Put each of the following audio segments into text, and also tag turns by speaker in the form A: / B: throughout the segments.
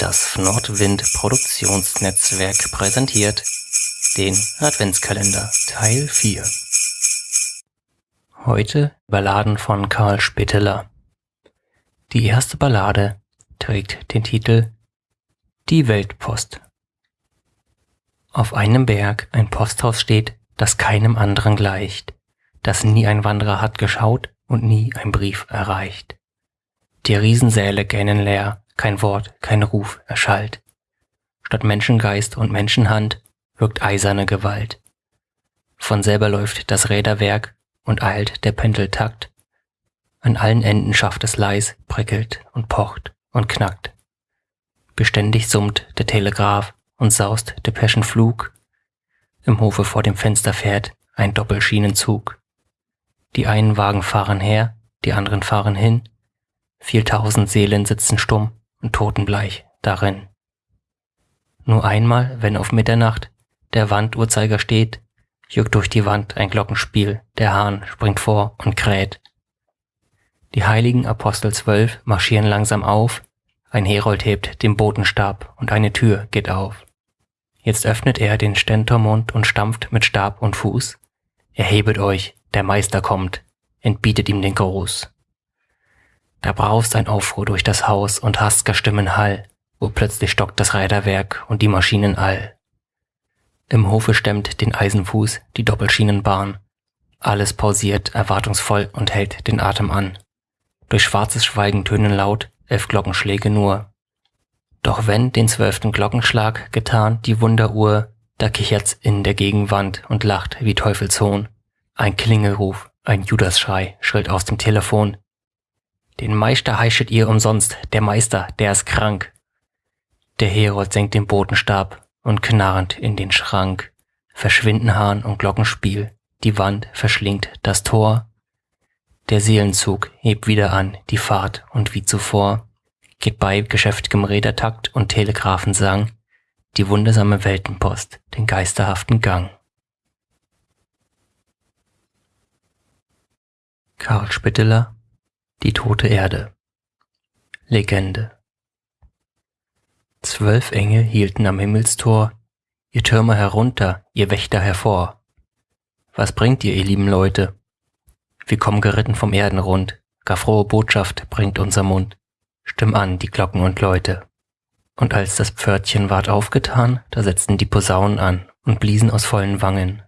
A: Das Nordwind Produktionsnetzwerk präsentiert den Adventskalender Teil 4. Heute Balladen von Karl Spitteler. Die erste Ballade trägt den Titel Die Weltpost. Auf einem Berg ein Posthaus steht, das keinem anderen gleicht, das nie ein Wanderer hat geschaut und nie ein Brief erreicht. Die Riesensäle gähnen leer, kein Wort, kein Ruf erschallt. Statt Menschengeist und Menschenhand wirkt eiserne Gewalt. Von selber läuft das Räderwerk und eilt der Pendeltakt. An allen Enden schafft es leis, prickelt und pocht und knackt. Beständig summt der Telegraph und saust der Peschenflug. Im Hofe vor dem Fenster fährt ein Doppelschienenzug. Die einen Wagen fahren her, die anderen fahren hin. Vieltausend Seelen sitzen stumm und totenbleich darin. Nur einmal, wenn auf Mitternacht der Wanduhrzeiger steht, juckt durch die Wand ein Glockenspiel, der Hahn springt vor und kräht. Die heiligen Apostel zwölf marschieren langsam auf, ein Herold hebt den Botenstab und eine Tür geht auf. Jetzt öffnet er den Stentormund und stampft mit Stab und Fuß. Erhebet euch, der Meister kommt, entbietet ihm den Gruß. Da braust ein Aufruhr durch das Haus und hastger Stimmen Hall, wo plötzlich stockt das Räderwerk und die Maschinen all. Im Hofe stemmt den Eisenfuß die Doppelschienenbahn. Alles pausiert erwartungsvoll und hält den Atem an. Durch schwarzes Schweigen tönen laut elf Glockenschläge nur. Doch wenn den zwölften Glockenschlag getan die Wunderuhr, da kichert's in der Gegenwand und lacht wie Teufelshohn. Ein Klingelruf, ein Judasschrei schrillt aus dem Telefon. Den Meister heischet ihr umsonst, der Meister, der ist krank. Der Herold senkt den Botenstab und knarrend in den Schrank. Verschwinden Hahn und Glockenspiel, die Wand verschlingt das Tor. Der Seelenzug hebt wieder an, die Fahrt und wie zuvor geht bei geschäftigem Rädertakt und Telegraphensang die wundersame Weltenpost den geisterhaften Gang. Karl Spitteler Die tote Erde Legende Zwölf Engel hielten am Himmelstor, ihr Türmer herunter, ihr Wächter hervor. Was bringt ihr, ihr lieben Leute? Wir kommen geritten vom Erdenrund, gar frohe Botschaft bringt unser Mund. Stimm an, die Glocken und Leute. Und als das Pförtchen ward aufgetan, da setzten die Posaunen an und bliesen aus vollen Wangen.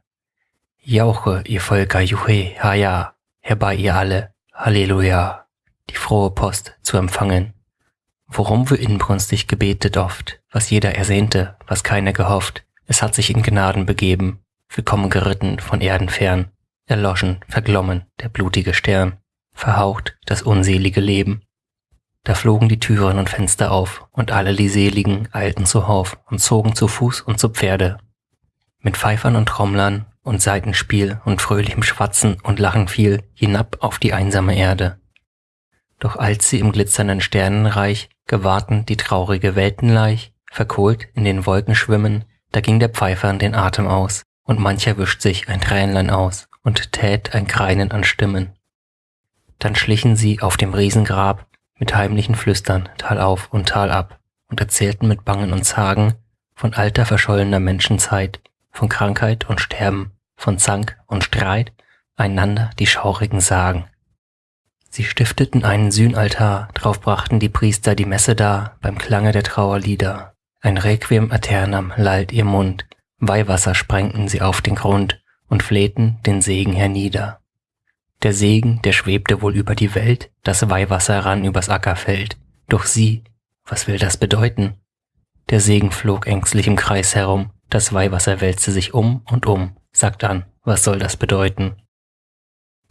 A: Jauche, ihr Völker, Juhe, Haja, herbei ihr alle, Halleluja, die frohe Post zu empfangen. Worum wir inbrünstig gebetet oft, was jeder ersehnte, was keiner gehofft, es hat sich in Gnaden begeben, willkommen geritten von Erden fern, erloschen, verglommen der blutige Stern, verhaucht das unselige Leben. Da flogen die Türen und Fenster auf, und alle die Seligen eilten zuhauf und zogen zu Fuß und zu Pferde. Mit Pfeifern und Trommlern und Seitenspiel und fröhlichem Schwatzen und Lachen fiel hinab auf die einsame Erde. Doch als sie im glitzernden Sternenreich gewahrten die traurige Weltenleich, verkohlt in den Wolken schwimmen, da ging der Pfeifern den Atem aus, und mancher wischt sich ein Tränlein aus und tät ein Greinen an Stimmen. Dann schlichen sie auf dem Riesengrab mit heimlichen Flüstern Tal auf und Tal ab und erzählten mit Bangen und Zagen von alter verschollener Menschenzeit, von Krankheit und Sterben, von Zank und Streit, einander die schaurigen Sagen. Sie stifteten einen Sühnaltar, drauf brachten die Priester die Messe dar, beim Klange der Trauerlieder. Ein Requiem aeternam lallt ihr Mund, Weihwasser sprengten sie auf den Grund und flehten den Segen hernieder. Der Segen, der schwebte wohl über die Welt, das Weihwasser rann übers Ackerfeld. Doch sie, was will das bedeuten? Der Segen flog ängstlich im Kreis herum, das Weihwasser wälzte sich um und um, sagt an, was soll das bedeuten?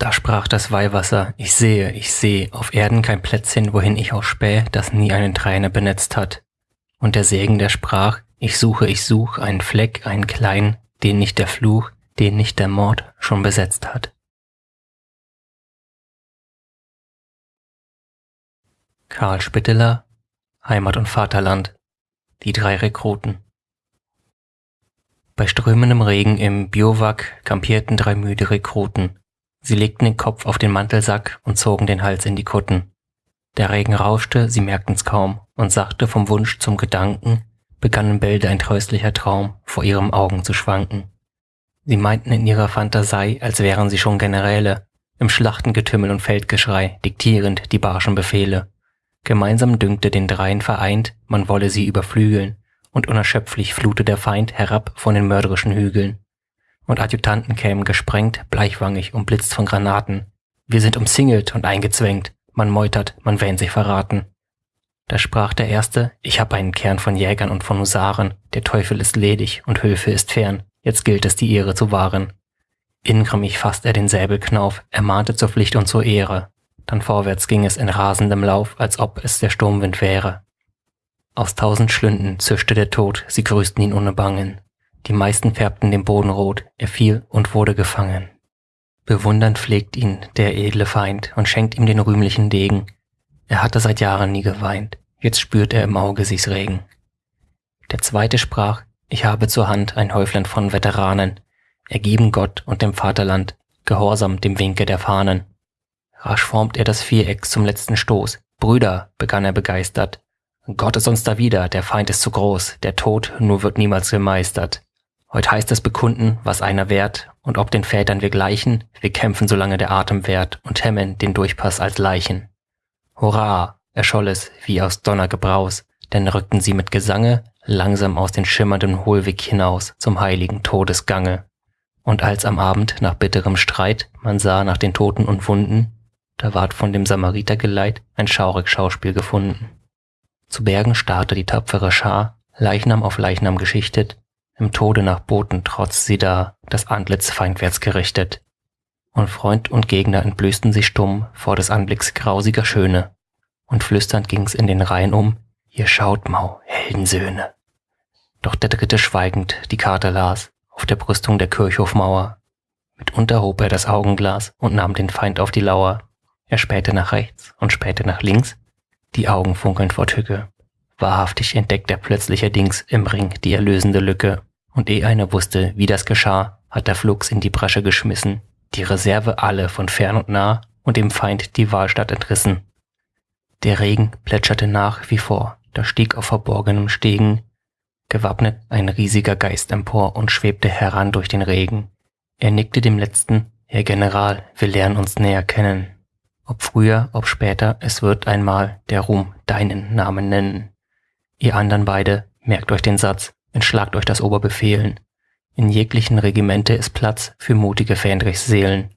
A: Da sprach das Weihwasser, ich sehe, ich sehe, auf Erden kein Plätzchen, wohin ich auch späh, das nie eine Träne benetzt hat. Und der Segen, der sprach, ich suche, ich such, einen Fleck, einen kleinen, den nicht der Fluch, den nicht der Mord schon besetzt hat. Karl Spitteler, Heimat und Vaterland, die drei Rekruten. Bei strömendem Regen im Biowak kampierten drei müde Rekruten. Sie legten den Kopf auf den Mantelsack und zogen den Hals in die Kutten. Der Regen rauschte, sie merkten's kaum und sachte vom Wunsch zum Gedanken, begann in Bälde ein tröstlicher Traum vor ihrem Augen zu schwanken. Sie meinten in ihrer Fantasie, als wären sie schon Generäle, im Schlachtengetümmel und Feldgeschrei, diktierend die barschen Befehle. Gemeinsam dünkte den Dreien vereint, man wolle sie überflügeln, und unerschöpflich flute der Feind herab von den mörderischen Hügeln. Und Adjutanten kämen gesprengt, bleichwangig, umblitzt von Granaten. Wir sind umsingelt und eingezwängt, man meutert, man wähnt sich verraten. Da sprach der Erste, ich hab einen Kern von Jägern und von Husaren, der Teufel ist ledig und Hülfe ist fern, jetzt gilt es, die Ehre zu wahren. Ingrimmig fasst er den Säbelknauf, ermahnte zur Pflicht und zur Ehre. Dann vorwärts ging es in rasendem Lauf, als ob es der Sturmwind wäre. Aus tausend Schlünden zischte der Tod, sie grüßten ihn ohne Bangen. Die meisten färbten den Boden rot, er fiel und wurde gefangen. Bewundernd pflegt ihn der edle Feind und schenkt ihm den rühmlichen Degen. Er hatte seit Jahren nie geweint, jetzt spürt er im Auge sich's regen. Der zweite sprach, ich habe zur Hand ein Häuflein von Veteranen, ergeben Gott und dem Vaterland, gehorsam dem Winke der Fahnen. Rasch formt er das Viereck zum letzten Stoß. Brüder, begann er begeistert, Gott ist uns da wieder, der Feind ist zu groß, der Tod nur wird niemals gemeistert. Heut heißt es bekunden, was einer wert, und ob den Vätern wir gleichen, wir kämpfen, solange der Atem währt, und hemmen den Durchpass als Leichen. Hurra! erscholl es wie aus Donnergebraus, denn rückten sie mit Gesange langsam aus den schimmernden Hohlweg hinaus zum heiligen Todesgange. Und als am Abend nach bitterem Streit man sah nach den Toten und Wunden, da ward von dem Samaritergeleit ein schaurig Schauspiel gefunden. Zu Bergen starrte die tapfere Schar, Leichnam auf Leichnam geschichtet, im Tode nach Boten trotz sie da, das Antlitz feindwärts gerichtet. Und Freund und Gegner entblößten sich stumm vor des Anblicks grausiger Schöne, und flüsternd ging's in den Reihen um, ihr schaut, Mau, Heldensöhne. Doch der Dritte schweigend die Karte las, auf der Brüstung der Kirchhofmauer. Mitunter hob er das Augenglas und nahm den Feind auf die Lauer. Er spähte nach rechts und spähte nach links, die Augen funkeln vor Tücke. Wahrhaftig entdeckt er plötzlich Dings im Ring die erlösende Lücke. Und eh einer wusste, wie das geschah, hat er flugs in die Bresche geschmissen, die Reserve alle von fern und nah und dem Feind die Wahlstatt entrissen. Der Regen plätscherte nach wie vor, da stieg auf verborgenem Stegen, gewappnet ein riesiger Geist empor und schwebte heran durch den Regen. Er nickte dem Letzten, Herr General, wir lernen uns näher kennen. Ob früher, ob später, es wird einmal der Ruhm deinen Namen nennen. Ihr andern beide, merkt euch den Satz, entschlagt euch das Oberbefehlen. In jeglichen Regimente ist Platz für mutige Fähndrichs Seelen.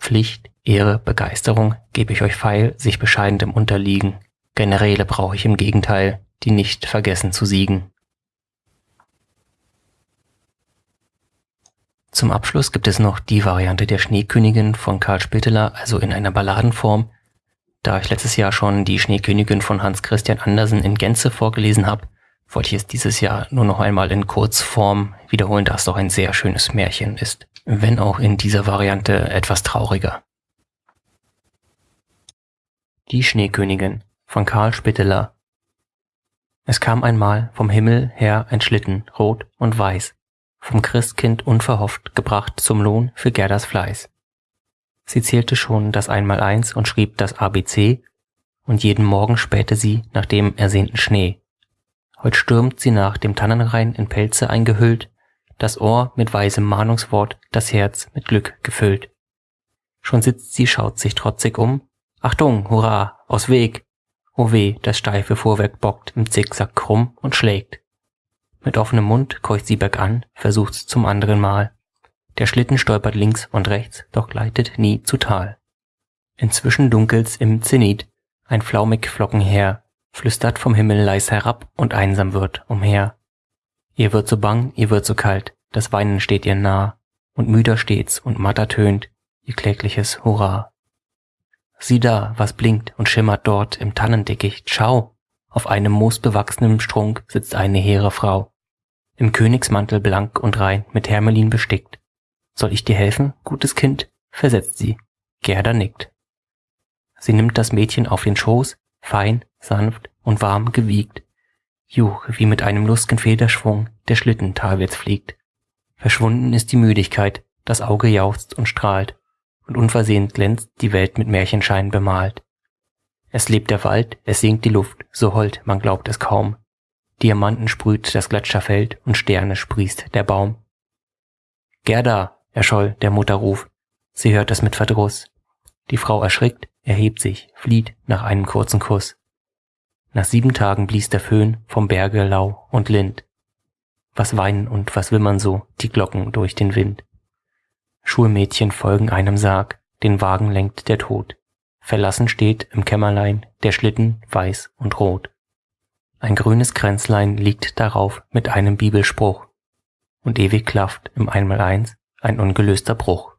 A: Pflicht, Ehre, Begeisterung gebe ich euch feil, sich bescheiden dem Unterliegen. Generäle brauche ich im Gegenteil, die nicht vergessen zu siegen. Zum Abschluss gibt es noch die Variante der Schneekönigin von Karl Spitteler, also in einer Balladenform. Da ich letztes Jahr schon die Schneekönigin von Hans Christian Andersen in Gänze vorgelesen habe, wollte ich es dieses Jahr nur noch einmal in Kurzform wiederholen, da es doch ein sehr schönes Märchen ist, wenn auch in dieser Variante etwas trauriger. Die Schneekönigin von Karl Spitteler Es kam einmal vom Himmel her ein Schlitten, rot und weiß, vom Christkind unverhofft gebracht zum Lohn für Gerdas Fleiß. Sie zählte schon das Einmaleins und schrieb das ABC, und jeden Morgen spähte sie nach dem ersehnten Schnee. Heut stürmt sie nach dem Tannenrain in Pelze eingehüllt, das Ohr mit weisem Mahnungswort, das Herz mit Glück gefüllt. Schon sitzt sie, schaut sich trotzig um. Achtung, hurra, aus Weg! O weh, das steife Fuhrwerk bockt im Zickzack krumm und schlägt. Mit offenem Mund keucht sie bergan, versucht's zum anderen Mal. Der Schlitten stolpert links und rechts, doch gleitet nie zu Tal. Inzwischen dunkelt's im Zenit, ein flaumig Flockenheer flüstert vom Himmel leis herab und einsam wird umher. Ihr wird so bang, ihr wird so kalt, das Weinen steht ihr nah, und müder steht's und matter tönt ihr klägliches Hurra. Sieh da, was blinkt und schimmert dort im Tannendickicht, schau, auf einem moosbewachsenen Strunk sitzt eine hehre Frau im Königsmantel blank und rein mit Hermelin bestickt. Soll ich dir helfen, gutes Kind? versetzt sie. Gerda nickt. Sie nimmt das Mädchen auf den Schoß, fein, sanft und warm gewiegt. Juch, wie mit einem lustigen Federschwung der Schlitten talwärts fliegt. Verschwunden ist die Müdigkeit, das Auge jauchzt und strahlt, und unversehens glänzt die Welt mit Märchenschein bemalt. Es lebt der Wald, es singt die Luft, so hold, man glaubt es kaum. Diamanten sprüht das Gletscherfeld und Sterne sprießt der Baum. Gerda, erscholl der Mutterruf. Sie hört es mit Verdruss. Die Frau erschrickt, erhebt sich, flieht nach einem kurzen Kuss. Nach sieben Tagen blies der Föhn vom Berge lau und lind. Was weinen und was wimmern so die Glocken durch den Wind. Schulmädchen folgen einem Sarg, den Wagen lenkt der Tod. Verlassen steht im Kämmerlein der Schlitten weiß und rot. Ein grünes Kränzlein liegt darauf mit einem Bibelspruch. Und ewig klafft im Einmaleins ein ungelöster Bruch.